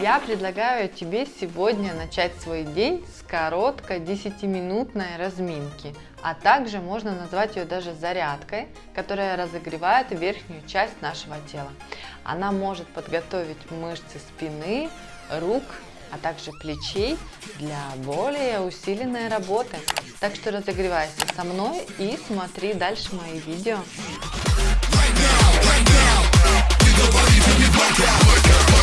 Я предлагаю тебе сегодня начать свой день с короткой 10-минутной разминки, а также можно назвать ее даже зарядкой, которая разогревает верхнюю часть нашего тела. Она может подготовить мышцы спины, рук, а также плечей для более усиленной работы. Так что разогревайся со мной и смотри дальше мои видео. Right now, right you've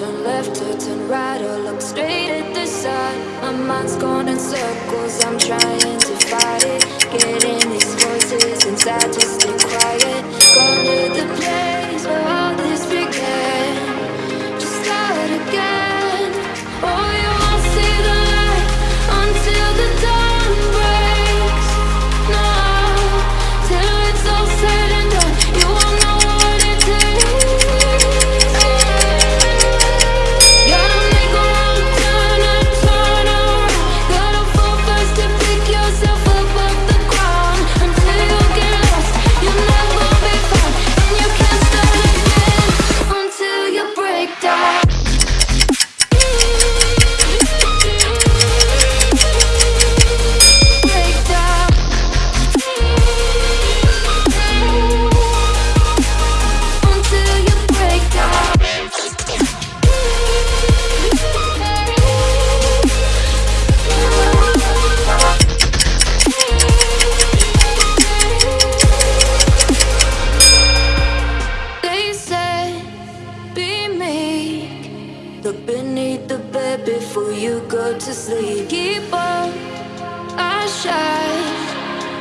turn left or turn right or look straight at the sun. My mind's going in circles, I'm trying to fight it. Getting these voices inside to stay quiet. Going to the place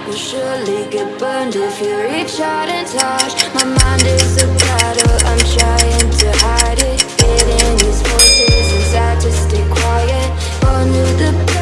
You'll surely get burned if you reach out and touch. My mind is a battle, I'm trying to hide it. Getting these voices inside to stay quiet. Going to the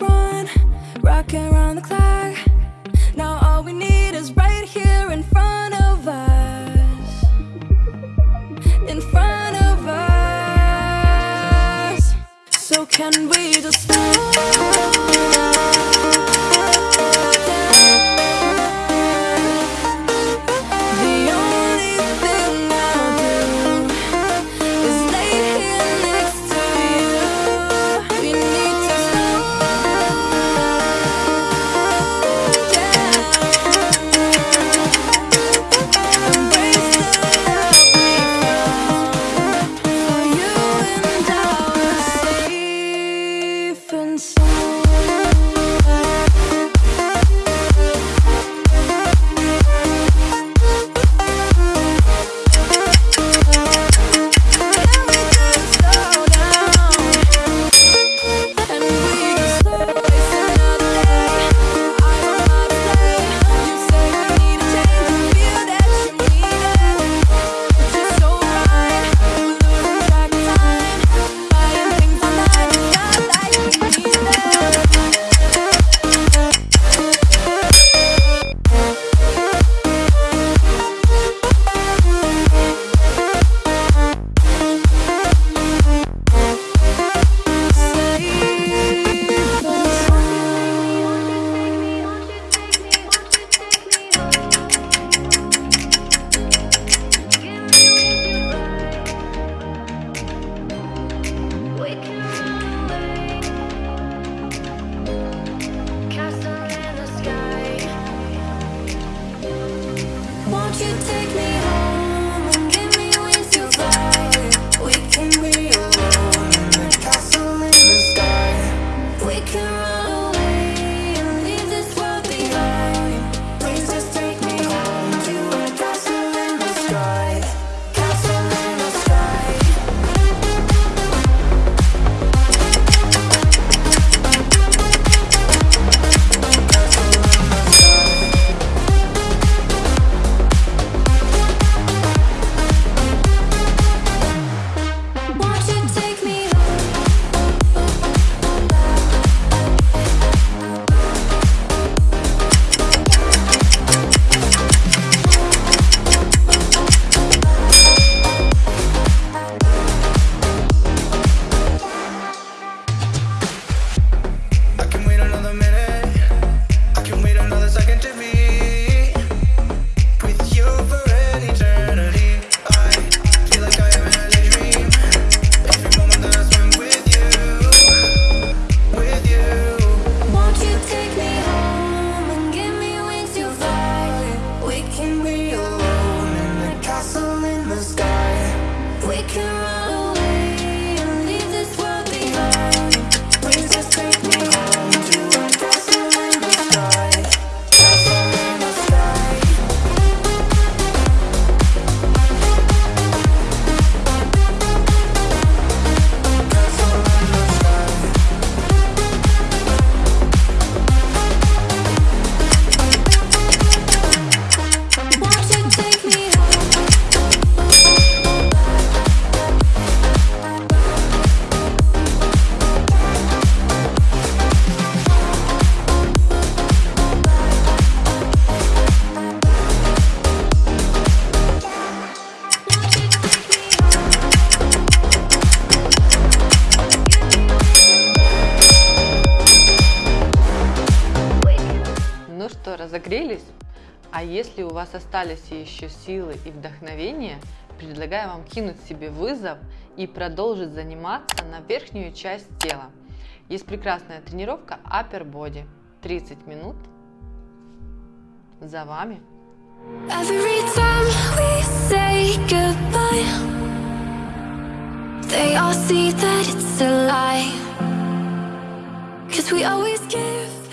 run, rocking around the clock. Now all we need is right here in front of us. In front of us. So can we just stop? Согрелись? А если у вас остались еще силы и вдохновение, предлагаю вам кинуть себе вызов и продолжить заниматься на верхнюю часть тела. Есть прекрасная тренировка Upper Body. 30 минут. За вами. Cause we always give